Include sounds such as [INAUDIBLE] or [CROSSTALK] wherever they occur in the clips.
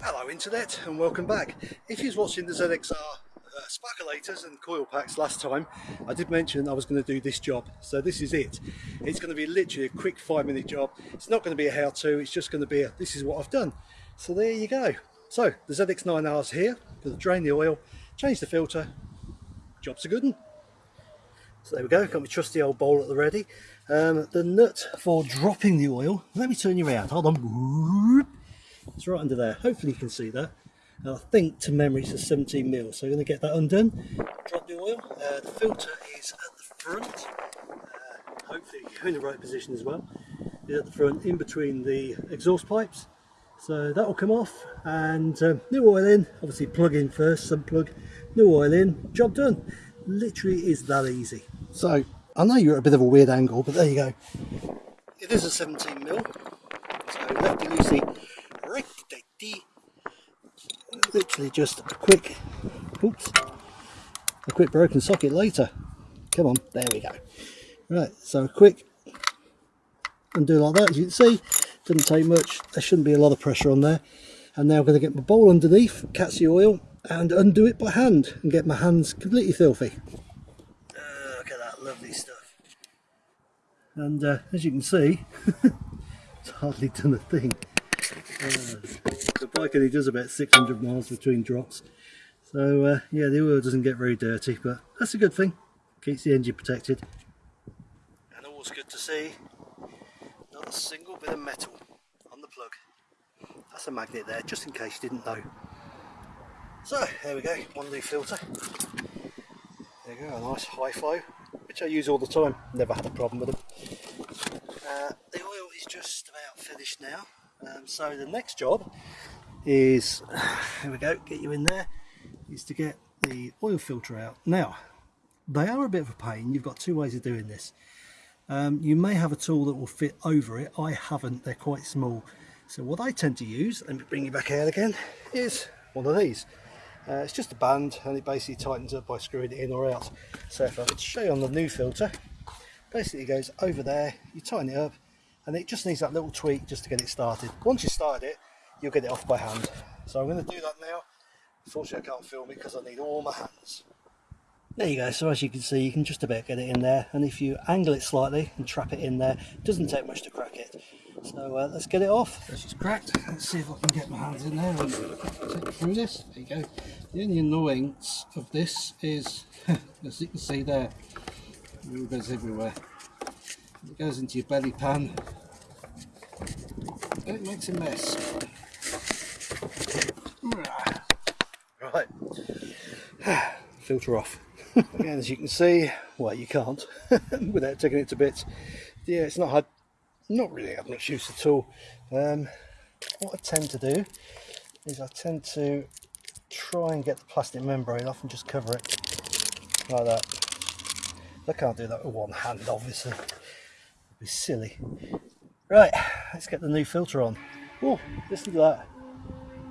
Hello internet and welcome back. If you was watching the ZXR uh, sparkulators and coil packs last time, I did mention I was going to do this job. So this is it. It's going to be literally a quick five minute job. It's not going to be a how-to, it's just going to be a this is what I've done. So there you go. So the ZX9R's here, going to drain the oil, change the filter, job's a good one. So there we go, got my trusty old bowl at the ready. Um, the nut for dropping the oil, let me turn you around, hold on. It's right under there, hopefully you can see that. And I think to memory it's a 17 mil, so I'm going to get that undone, drop the oil. Uh, the filter is at the front, uh, hopefully you're in the right position as well. It's at the front, in between the exhaust pipes. So that will come off and um, new oil in, obviously plug in first, some plug, new oil in, job done. Literally is that easy. So I know you're at a bit of a weird angle, but there you go. It is a 17 mil. So lefty loosey, righty Literally just a quick, oops, a quick broken socket later. Come on, there we go. Right, so a quick undo like that, as you can see. didn't take much. There shouldn't be a lot of pressure on there. And now I'm going to get my bowl underneath, catch the oil, and undo it by hand and get my hands completely filthy. Uh, look at that lovely stuff. And uh, as you can see, [LAUGHS] it's hardly done a thing. Uh, the bike only does about 600 miles between drops. So uh, yeah, the oil doesn't get very dirty, but that's a good thing. Keeps the engine protected. And always good to see not a single bit of metal on the plug. That's a magnet there, just in case you didn't know. So there we go, one new filter. There you go, a nice high flow, which I use all the time. Never had a problem with them. Uh, the oil is just about finished now. Um, so the next job is, [SIGHS] here we go, get you in there, is to get the oil filter out. Now, they are a bit of a pain. You've got two ways of doing this. Um, you may have a tool that will fit over it. I haven't, they're quite small. So what I tend to use, let me bring you back out again, is one of these. Uh, it's just a band and it basically tightens up by screwing it in or out. So if I could show you on the new filter, basically it goes over there, you tighten it up and it just needs that little tweak just to get it started. Once you start it, you'll get it off by hand. So I'm going to do that now. Unfortunately I can't film it because I need all my hands. There you go, so as you can see you can just about get it in there and if you angle it slightly and trap it in there, it doesn't take much to crack it. So uh, let's get it off. This is cracked. Let's see if I can get my hands in there and take through this. There you go. The only annoyance of this is, [LAUGHS] as you can see there, it goes everywhere. It goes into your belly pan. It makes a mess. Right. [SIGHS] Filter off. Again, as you can see, well, you can't [LAUGHS] without taking it to bits. Yeah, it's not hard not really have much use at all. Um, what I tend to do is I tend to try and get the plastic membrane off and just cover it like that. I can't do that with one hand obviously, it'd be silly. Right, let's get the new filter on. Oh, listen to that.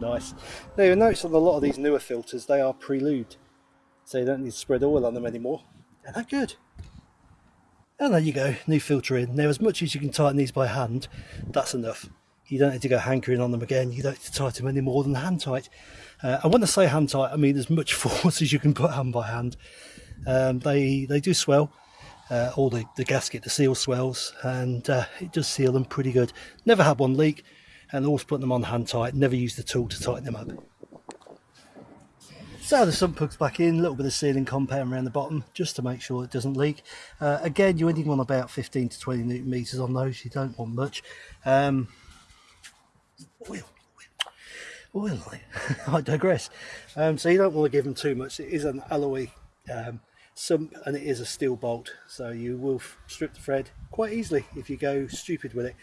Nice. Now you'll notice on a lot of these newer filters they are pre-lubed, so you don't need to spread oil on them anymore. They're that good. And there you go, new filter in. Now as much as you can tighten these by hand, that's enough. You don't need to go hankering on them again, you don't need to tighten them any more than hand tight. Uh, and when I say hand tight, I mean as much [LAUGHS] force as you can put hand by hand. Um, they, they do swell, uh, all the, the gasket, the seal swells, and uh, it does seal them pretty good. Never had one leak, and always put them on hand tight, never use the tool to tighten them up. So the sump plug's back in, a little bit of sealing compound around the bottom just to make sure it doesn't leak. Uh, again, you only want about 15 to 20 newton meters on those, you don't want much. Um, oil, oil, oil [LAUGHS] I digress. Um, so you don't want to give them too much. It is an alloy um, sump and it is a steel bolt, so you will strip the thread quite easily if you go stupid with it.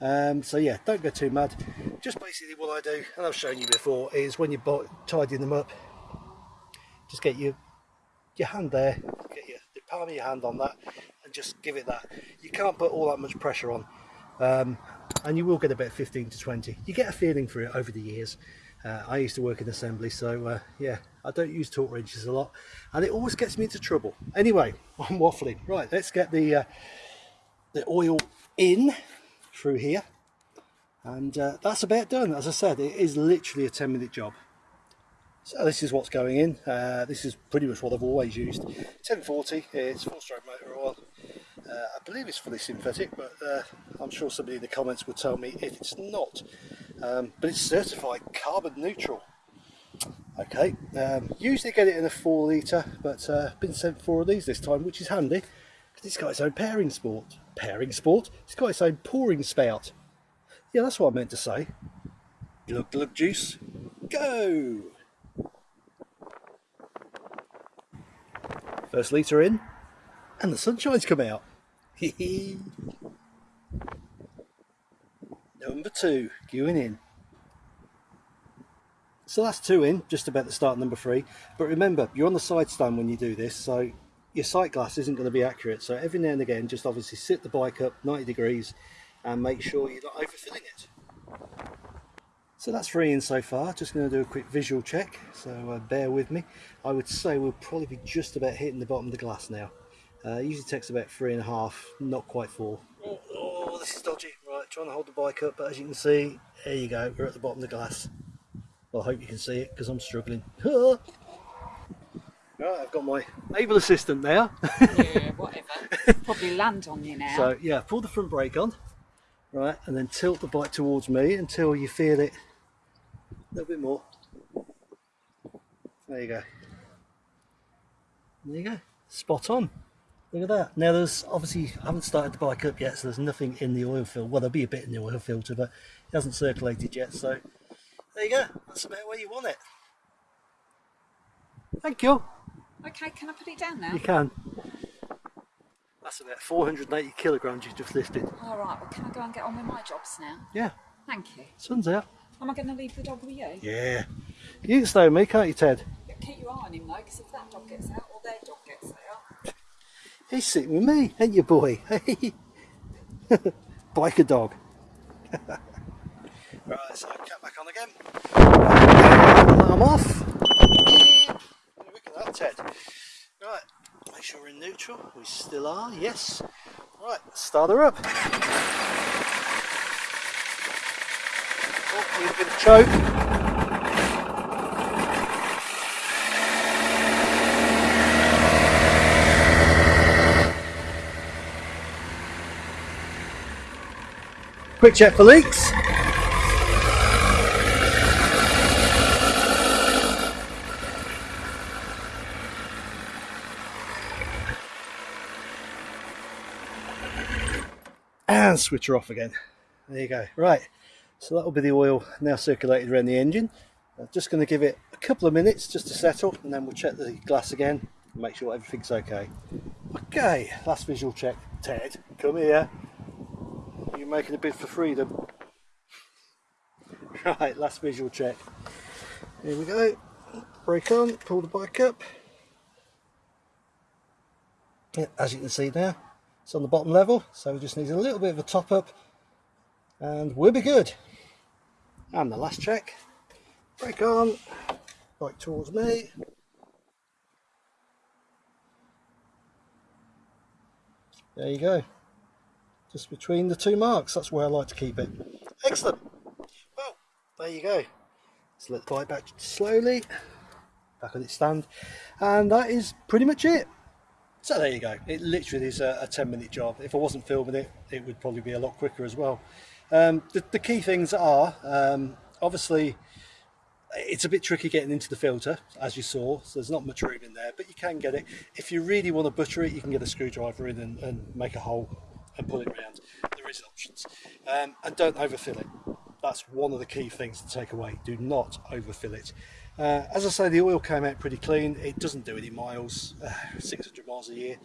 Um, so yeah, don't go too mad. Just basically what I do, and I've shown you before, is when you're tidying them up, just get your your hand there, get your, the palm of your hand on that and just give it that. You can't put all that much pressure on um, and you will get about 15 to 20. You get a feeling for it over the years. Uh, I used to work in assembly so uh, yeah I don't use torque wrenches a lot and it always gets me into trouble. Anyway [LAUGHS] I'm waffling. Right let's get the uh, the oil in through here and uh, that's about done as I said it is literally a 10 minute job so this is what's going in. Uh, this is pretty much what I've always used. 1040 it's four stroke motor oil. Uh, I believe it's fully synthetic but uh, I'm sure somebody in the comments will tell me if it's not. Um, but it's certified carbon neutral. Okay um, usually get it in a four litre but uh, been sent four of these this time which is handy because it's got its own pairing sport. Pairing sport? It's got its own pouring spout. Yeah, that's what I meant to say. Glug glug juice, go! First litre in, and the sunshine's come out. [LAUGHS] Number two, going in. So that's two in, just about to start number three. But remember, you're on the side stand when you do this, so your sight glass isn't going to be accurate. So every now and again, just obviously sit the bike up 90 degrees and make sure you're not overfilling it. So that's three in so far, just going to do a quick visual check, so uh, bear with me. I would say we'll probably be just about hitting the bottom of the glass now. Uh, usually takes about three and a half, not quite four. Oh, oh, this is dodgy. Right, trying to hold the bike up, but as you can see, there you go, we're at the bottom of the glass. Well, I hope you can see it, because I'm struggling. [LAUGHS] right, I've got my able assistant now. yeah, [LAUGHS] whatever. Probably land on you now. So, yeah, pull the front brake on right and then tilt the bike towards me until you feel it little bit more. There you go. There you go. Spot on. Look at that. Now there's obviously I haven't started the bike up yet so there's nothing in the oil filter. Well there'll be a bit in the oil filter but it hasn't circulated yet so there you go. That's about where you want it. Thank you. Okay can I put it down now? You can. That's about 480 kilograms you just lifted. All right, well, can I go and get on with my jobs now? Yeah. Thank you. Sun's out. Am I going to leave the dog with you? Yeah. You can stay with me, can't you, Ted? Yeah, keep your eye on him, though, because if that dog gets out or their dog gets out. He's sitting with me, ain't you, boy? [LAUGHS] Hey. Biker dog. [LAUGHS] right, so I'll cut back on again. I'm off. Look at that, Ted. Right, Make sure we're in neutral. We still are, yes. Right, start her up. Oh, need a bit of choke. Quick check for leaks. and switch her off again. There you go. Right, so that'll be the oil now circulated around the engine. I'm just going to give it a couple of minutes just to settle and then we'll check the glass again and make sure everything's okay. Okay, last visual check. Ted, come here. You're making a bid for freedom. [LAUGHS] Right, last visual check. Here we go. Brake on, pull the bike up. As you can see now, it's on the bottom level, so we just need a little bit of a top up and we'll be good. And the last check, brake on, right towards me. There you go. Just between the two marks, that's where I like to keep it. Excellent. Well, there you go. Let's let the bike back slowly, back on its stand. And that is pretty much it. So there you go. It literally is a, a 10 minute job. If I wasn't filming it, it would probably be a lot quicker as well. Um, the, the, key things are, um, obviously, it's a bit tricky getting into the filter, as you saw, so there's not much room in there, but you can get it. If you really want to butter it, you can get a screwdriver in and, and make a hole and pull it around. There is options. Um, and don't overfill it. That's one of the key things to take away. Do not overfill it. Uh, as I say, the oil came out pretty clean. It doesn't do any miles, uh, 600 miles a year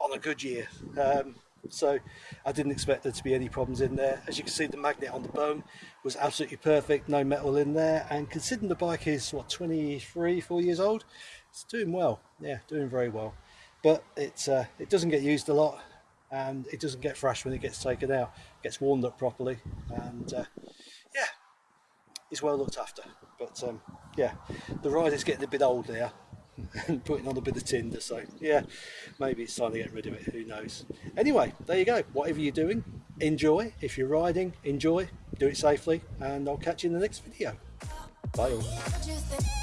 on a good year. Um, so I didn't expect there to be any problems in there. As you can see, the magnet on the bone was absolutely perfect, no metal in there. And considering the bike is, what, 23, 4 years old, it's doing well. Yeah, doing very well. But it's, uh, it doesn't get used a lot and it doesn't get fresh when it gets taken out. It gets warmed up properly and uh, yeah, it's well looked after. But um, yeah, the ride is getting a bit old there. And putting on a bit of tinder. So yeah, maybe it's time to get rid of it. Who knows? Anyway, there you go. Whatever you're doing, enjoy. If you're riding, enjoy. Do it safely, and I'll catch you in the next video. Bye all.